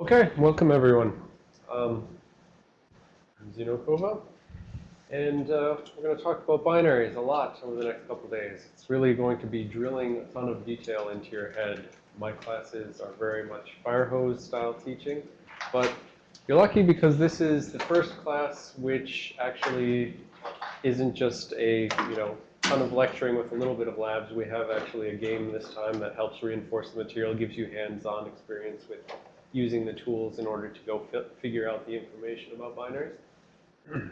Okay, welcome everyone. Um, I'm Xeno Kovah, and uh, we're going to talk about binaries a lot over the next couple days. It's really going to be drilling a ton of detail into your head. My classes are very much fire hose style teaching, but you're lucky because this is the first class which actually isn't just a, you know, ton of lecturing with a little bit of labs. We have actually a game this time that helps reinforce the material, gives you hands-on experience with using the tools in order to go fi figure out the information about binaries.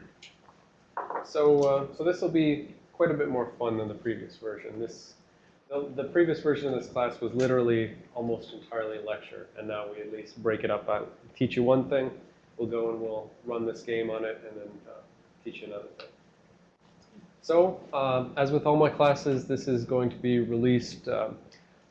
so, uh, so this will be quite a bit more fun than the previous version. This, the, the, previous version of this class was literally almost entirely lecture, and now we at least break it up. I teach you one thing, we'll go and we'll run this game on it, and then uh, teach you another thing. So, um, as with all my classes, this is going to be released um,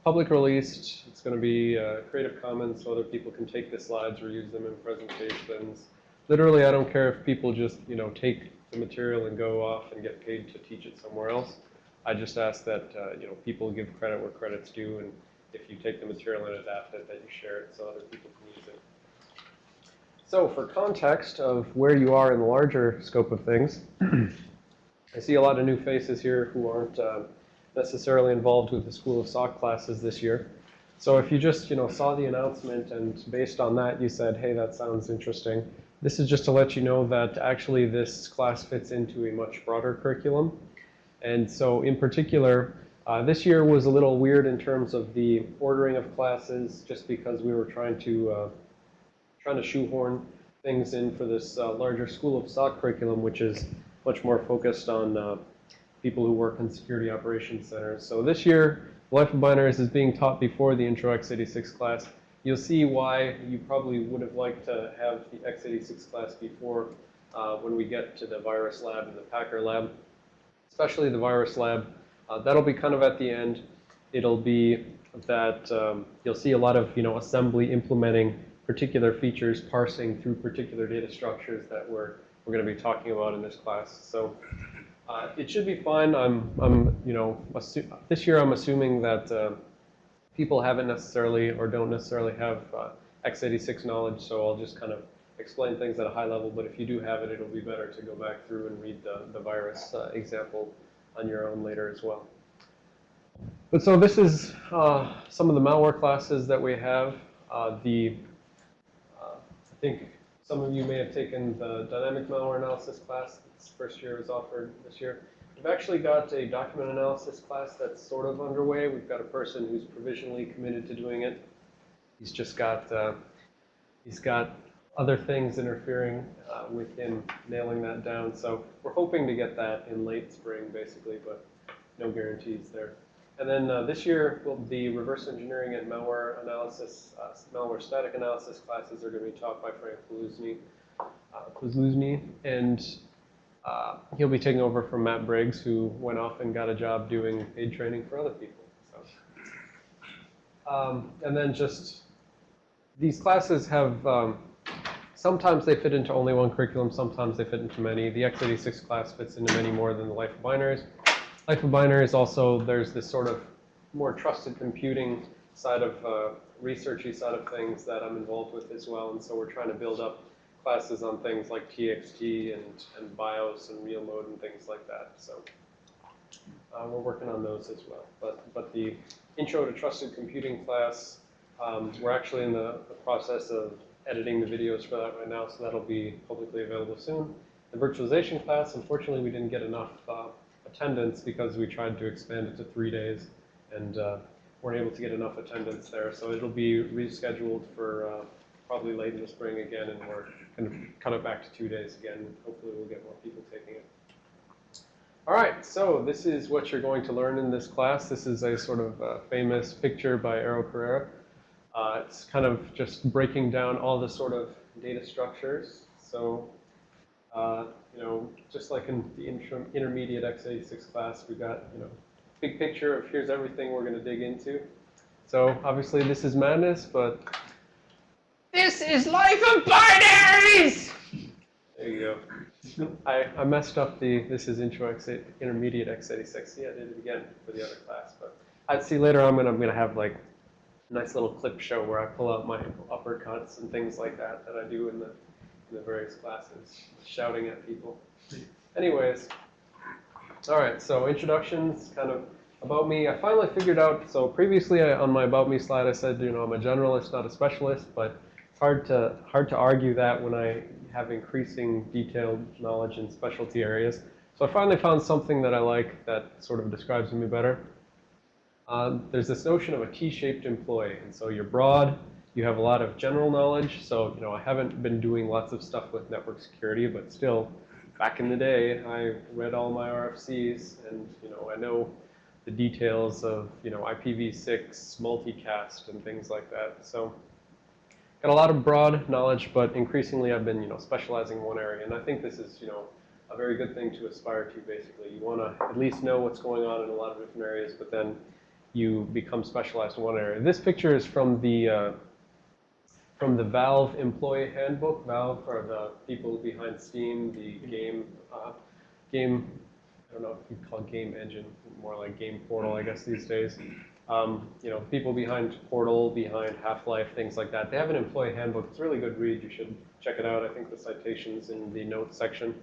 public released. It's going to be uh, Creative Commons so other people can take the slides or use them in presentations. Literally, I don't care if people just, you know, take the material and go off and get paid to teach it somewhere else. I just ask that, uh, you know, people give credit where credit's due, and if you take the material and adapt it, that you share it so other people can use it. So for context of where you are in the larger scope of things, I see a lot of new faces here who aren't uh, necessarily involved with the School of SOC classes this year. So if you just, you know, saw the announcement and based on that you said, hey, that sounds interesting, this is just to let you know that actually this class fits into a much broader curriculum. And so in particular, uh, this year was a little weird in terms of the ordering of classes just because we were trying to, uh, trying to shoehorn things in for this uh, larger School of SOC curriculum, which is much more focused on uh, people who work in security operations centers. So this year, Life of Binaries is being taught before the Intro x86 class. You'll see why you probably would have liked to have the x86 class before uh, when we get to the virus lab and the Packer lab, especially the virus lab. Uh, that'll be kind of at the end. It'll be that um, you'll see a lot of, you know, assembly implementing particular features, parsing through particular data structures that we're, we're going to be talking about in this class. So uh, it should be fine. I'm, I'm, you know, this year I'm assuming that uh, people haven't necessarily or don't necessarily have uh, x86 knowledge, so I'll just kind of explain things at a high level. But if you do have it, it'll be better to go back through and read the, the virus uh, example on your own later as well. But so this is uh, some of the malware classes that we have. Uh, the, I think some of you may have taken the dynamic malware analysis class This first year was offered this year. We've actually got a document analysis class that's sort of underway. We've got a person who's provisionally committed to doing it. He's just got, uh, he's got other things interfering uh, with him nailing that down. So we're hoping to get that in late spring, basically, but no guarantees there. And then uh, this year, the reverse engineering and malware analysis, uh, malware static analysis classes are going to be taught by Frank Poluzny. Uh, and uh, he'll be taking over from Matt Briggs, who went off and got a job doing paid training for other people. So, um, and then just these classes have um, sometimes they fit into only one curriculum, sometimes they fit into many. The x86 class fits into many more than the Life of Binaries. Life of Binaries also there's this sort of more trusted computing side of uh, researchy side of things that I'm involved with as well, and so we're trying to build up classes on things like TXT and, and BIOS and real mode and things like that. So uh, we're working on those as well. But, but the Intro to Trusted Computing class, um, we're actually in the, the, process of editing the videos for that right now, so that'll be publicly available soon. The virtualization class, unfortunately, we didn't get enough uh, attendance because we tried to expand it to three days and uh, weren't able to get enough attendance there. So it'll be rescheduled for uh, probably late in the spring again, and we're going to cut it back to two days again. Hopefully we'll get more people taking it. All right, so this is what you're going to learn in this class. This is a sort of uh, famous picture by Ero Carrera. Uh, it's kind of just breaking down all the sort of data structures. So, uh, you know, just like in the inter intermediate x86 class, we've got, you know, big picture of here's everything we're going to dig into. So obviously this is madness, but this is life of binaries! There you go. I, I messed up the, this is intro X, intermediate x86. Yeah, I did it again for the other class. But I'd see later I'm going to, I'm going to have like a nice little clip show where I pull out my uppercuts and things like that that I do in the, in the various classes, shouting at people. Anyways, all right, so introductions, kind of about me. I finally figured out, so previously I, on my about me slide I said, you know, I'm a generalist, not a specialist, but it's hard to, hard to argue that when I have increasing detailed knowledge in specialty areas. So I finally found something that I like that sort of describes me better. Um, there's this notion of a T-shaped employee, and so you're broad, you have a lot of general knowledge. So you know, I haven't been doing lots of stuff with network security, but still, back in the day, I read all my RFCs, and you know, I know the details of you know IPv6, multicast, and things like that. So got a lot of broad knowledge, but increasingly I've been you know specializing in one area, and I think this is you know a very good thing to aspire to. Basically, you want to at least know what's going on in a lot of different areas, but then you become specialized in one area. This picture is from the uh, from the Valve Employee Handbook. Valve are the people behind Steam, the game uh, game. I don't know if you call it game engine, more like game portal, I guess these days. Um, you know, people behind Portal, behind Half-Life, things like that. They have an employee handbook. It's a really good read. You should check it out. I think the citation's in the notes section.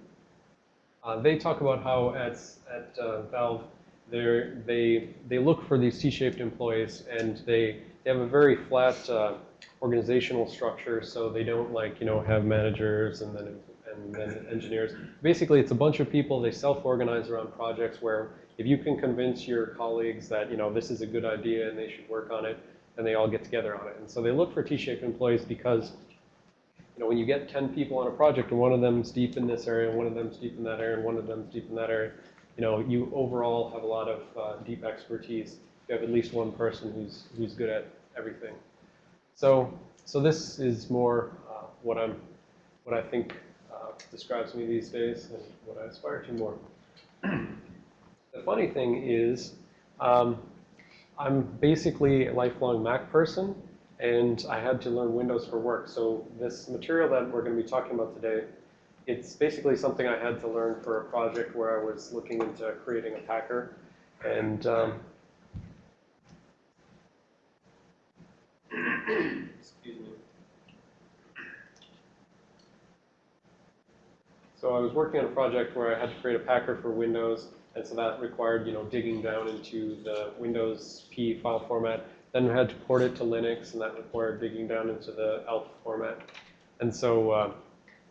Uh, they talk about how at, at uh, Valve, they, they look for these T-shaped employees and they, they have a very flat uh, organizational structure, so they don't like, you know, have managers and then, and then engineers. Basically, it's a bunch of people, they self-organize around projects where if you can convince your colleagues that, you know, this is a good idea and they should work on it, and they all get together on it. And so they look for T-shaped employees because you know, when you get 10 people on a project and one of them's deep in this area, and one of them's deep in that area, and one of them's deep in that area, you know, you overall have a lot of uh, deep expertise. You have at least one person who's, who's good at everything. So, so this is more uh, what I'm, what I think uh, describes me these days and what I aspire to more. the funny thing is, um, I'm basically a lifelong Mac person, and I had to learn Windows for work. So this material that we're going to be talking about today, it's basically something I had to learn for a project where I was looking into creating a packer. And um, excuse me. So I was working on a project where I had to create a packer for Windows, and so that required, you know, digging down into the Windows PE file format then I had to port it to Linux, and that required digging down into the ELF format. And so uh,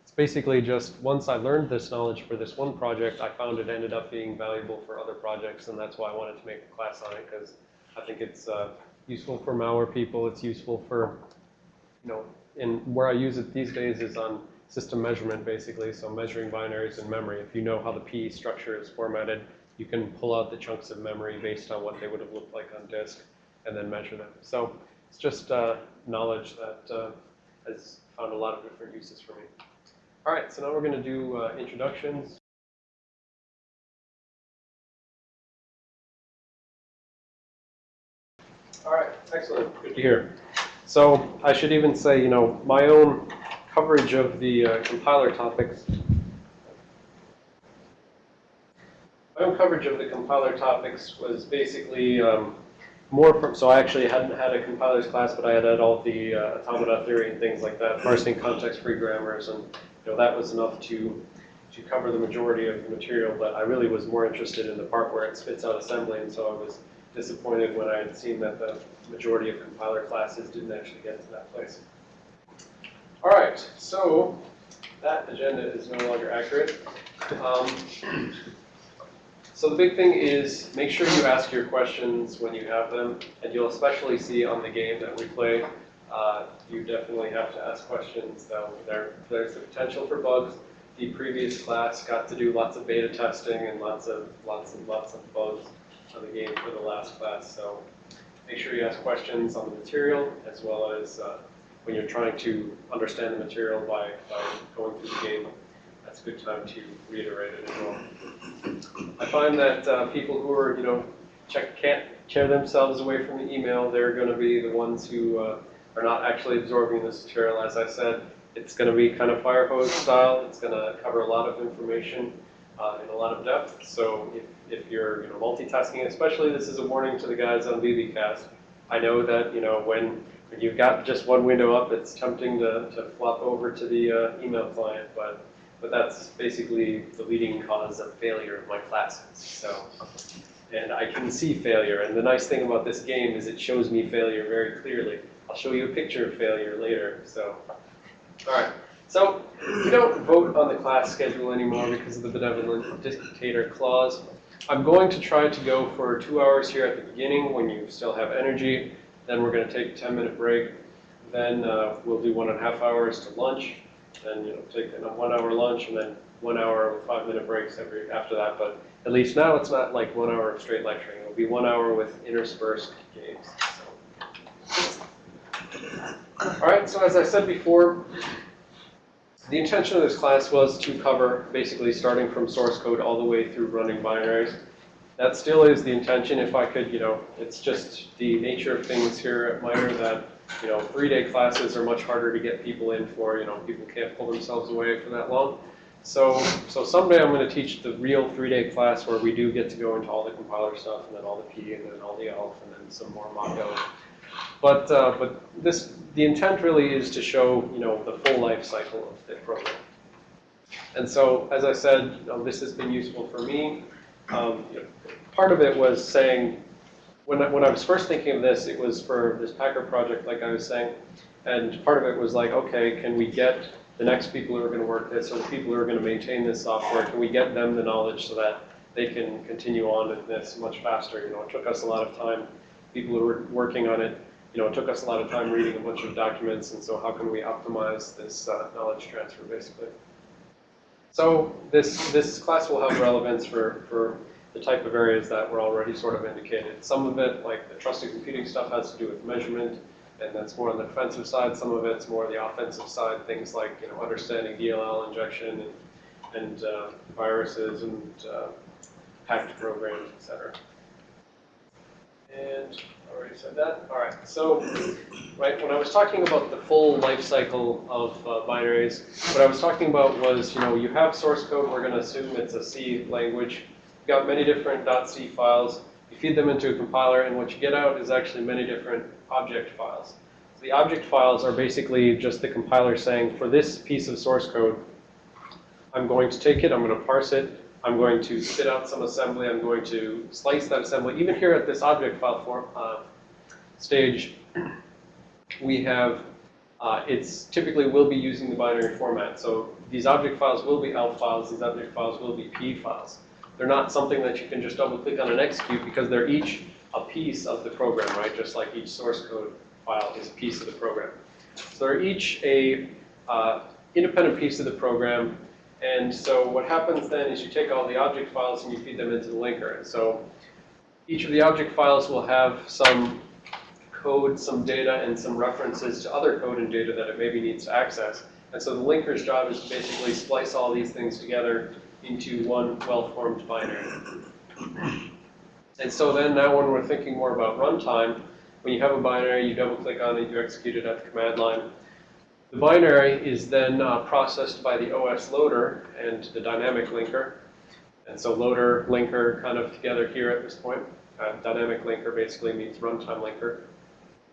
it's basically just once I learned this knowledge for this one project, I found it ended up being valuable for other projects, and that's why I wanted to make a class on it, because I think it's uh, useful for malware people. It's useful for, you know, and where I use it these days is on system measurement, basically, so measuring binaries in memory. If you know how the PE structure is formatted, you can pull out the chunks of memory based on what they would have looked like on disk and then measure them. So it's just uh, knowledge that uh, has found a lot of different uses for me. All right, so now we're going to do uh, introductions. All right, excellent. Good to hear. So I should even say, you know, my own coverage of the uh, compiler topics. My own coverage of the compiler topics was basically um, more from, so I actually hadn't had a compilers class, but I had had all the uh, automata theory and things like that, parsing context-free grammars, and you know that was enough to to cover the majority of the material. But I really was more interested in the part where it spits out assembly, and so I was disappointed when I had seen that the majority of compiler classes didn't actually get to that place. All right, so that agenda is no longer accurate. Um, so the big thing is make sure you ask your questions when you have them, and you'll especially see on the game that we play, uh, you definitely have to ask questions. Though there, there's the potential for bugs. The previous class got to do lots of beta testing and lots of lots and lots of bugs on the game for the last class. So make sure you ask questions on the material as well as uh, when you're trying to understand the material by, by going through the game that's a good time to reiterate it as well. I find that uh, people who are, you know, check, can't tear themselves away from the email, they're going to be the ones who uh, are not actually absorbing this material. As I said, it's going to be kind of fire hose style. It's going to cover a lot of information uh, in a lot of depth. So if, if you're you know, multitasking, especially this is a warning to the guys on BBcast, I know that, you know, when, when you've got just one window up, it's tempting to, to flop over to the uh, email client, but, but that's basically the leading cause of failure of my classes, so. And I can see failure, and the nice thing about this game is it shows me failure very clearly. I'll show you a picture of failure later, so. All right, so we don't vote on the class schedule anymore because of the benevolent dictator clause. I'm going to try to go for two hours here at the beginning when you still have energy. Then we're going to take a 10 minute break. Then uh, we'll do one and a half hours to lunch. Then you know take a one hour lunch and then one hour with five minute breaks every after that. But at least now it's not like one hour of straight lecturing. It'll be one hour with interspersed games. So. All right. So as I said before, the intention of this class was to cover basically starting from source code all the way through running binaries. That still is the intention if I could, you know, it's just the nature of things here at MITRE that, you know, three-day classes are much harder to get people in for, you know, people can't pull themselves away for that long. So, so someday I'm going to teach the real three-day class where we do get to go into all the compiler stuff and then all the PE and then all the ELF and then some more Mach but, uh, but this, the intent really is to show, you know, the full life cycle of the program. And so, as I said, you know, this has been useful for me. Um, you know, part of it was saying, when I, when I was first thinking of this, it was for this Packer project, like I was saying, and part of it was like, okay, can we get the next people who are going to work this, or the people who are going to maintain this software, can we get them the knowledge so that they can continue on with this much faster? You know, it took us a lot of time. People who were working on it you know, it took us a lot of time reading a bunch of documents, and so how can we optimize this uh, knowledge transfer, basically? So this, this class will have relevance for, for the type of areas that were already sort of indicated. Some of it, like the trusted computing stuff, has to do with measurement, and that's more on the defensive side. Some of it's more on the offensive side, things like, you know, understanding DLL injection and, and uh, viruses and uh, hacked programs, et cetera. And already said that. All right. So, right when I was talking about the full life cycle of uh, binaries, what I was talking about was, you know, you have source code. We're going to assume it's a C language. You've got many different .c files. You feed them into a compiler, and what you get out is actually many different object files. So the object files are basically just the compiler saying, for this piece of source code, I'm going to take it, I'm going to parse it, I'm going to spit out some assembly. I'm going to slice that assembly. Even here at this object file form uh, stage, we have, uh, it's typically will be using the binary format. So these object files will be ELF files. These object files will be PE files. They're not something that you can just double click on and execute because they're each a piece of the program, right? Just like each source code file is a piece of the program. So they're each a uh, independent piece of the program and so what happens then is you take all the object files and you feed them into the linker. And so each of the object files will have some code, some data, and some references to other code and data that it maybe needs to access. And so the linker's job is to basically splice all these things together into one well-formed binary. And so then now when we're thinking more about runtime, when you have a binary, you double click on it, you execute it at the command line. The binary is then uh, processed by the OS loader and the dynamic linker. And so loader, linker kind of together here at this point. Uh, dynamic linker basically means runtime linker.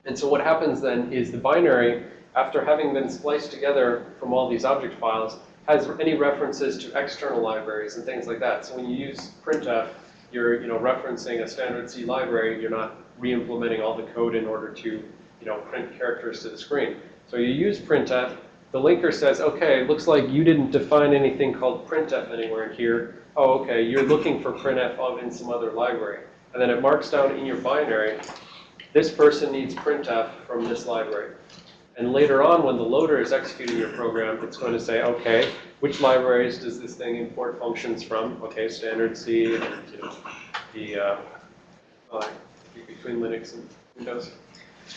And so what happens then is the binary, after having been spliced together from all these object files, has any references to external libraries and things like that. So when you use printf, you're you know referencing a standard C library. You're not re-implementing all the code in order to you know print characters to the screen. So you use printf. The linker says, okay, looks like you didn't define anything called printf anywhere here. Oh, okay, you're looking for printf of in some other library. And then it marks down in your binary, this person needs printf from this library. And later on, when the loader is executing your program, it's going to say, okay, which libraries does this thing import functions from? Okay, standard C and you know, the uh, uh, between Linux and Windows.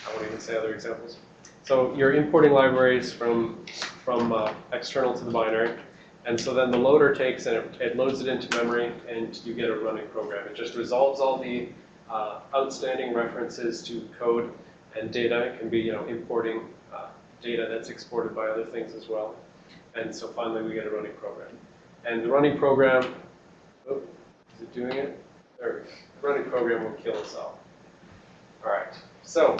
I won't even say other examples. So you're importing libraries from, from uh, external to the binary. And so then the loader takes and it, it, loads it into memory and you get a running program. It just resolves all the uh, outstanding references to code and data. It can be, you know, importing uh, data that's exported by other things as well. And so finally we get a running program. And the running program, oh, is it doing it? There, the running program will kill all. All right. so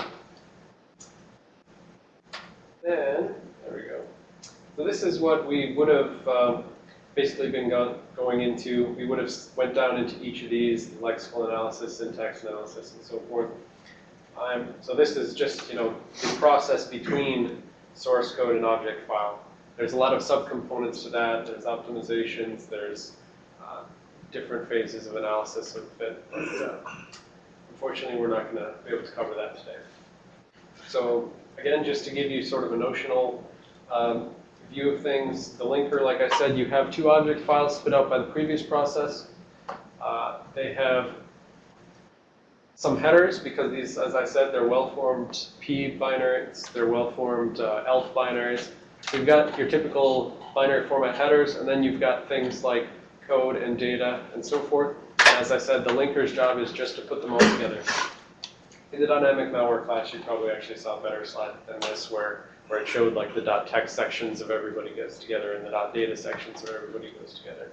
then, there we go. So this is what we would have um, basically been go- going into. We would have went down into each of these, lexical analysis, syntax analysis, and so forth. Um, so this is just, you know, the process between source code and object file. There's a lot of subcomponents to that. There's optimizations. There's uh, different phases of analysis of. But uh, unfortunately, we're not going to be able to cover that today. So again, just to give you sort of a notional um, view of things, the linker, like I said, you have two object files spit out by the previous process. Uh, they have some headers because these, as I said, they're well-formed PE binaries, they're well-formed uh, ELF binaries. You've got your typical binary format headers, and then you've got things like code and data and so forth. And as I said, the linker's job is just to put them all together. In the dynamic malware class, you probably actually saw a better slide than this where, where it showed like the dot .text sections of everybody goes together and the dot .data sections of everybody goes together.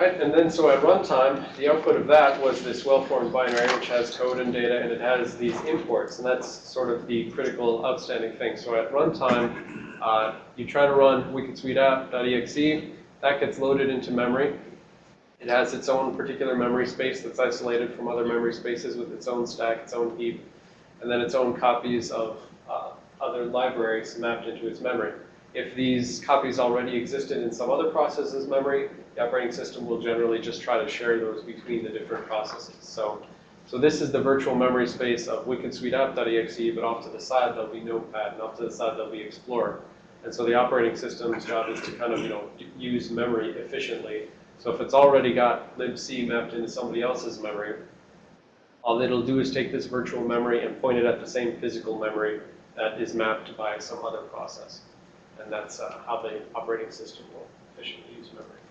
Right, and then so at runtime, the output of that was this well-formed binary which has code and data and it has these imports and that's sort of the critical outstanding thing. So at runtime, uh, you try to run app.exe, that gets loaded into memory. It has its own particular memory space that's isolated from other memory spaces with its own stack, its own heap, and then its own copies of other libraries mapped into its memory. If these copies already existed in some other process's memory, the operating system will generally just try to share those between the different processes. So, so this is the virtual memory space of wikidsuiteapp.exe, but off to the side there'll be Notepad, and off to the side there'll be Explorer. And so the operating system's job is to kind of, you know, use memory efficiently so if it's already got libc mapped into somebody else's memory, all it'll do is take this virtual memory and point it at the same physical memory that is mapped by some other process. And that's uh, how the operating system will efficiently use memory.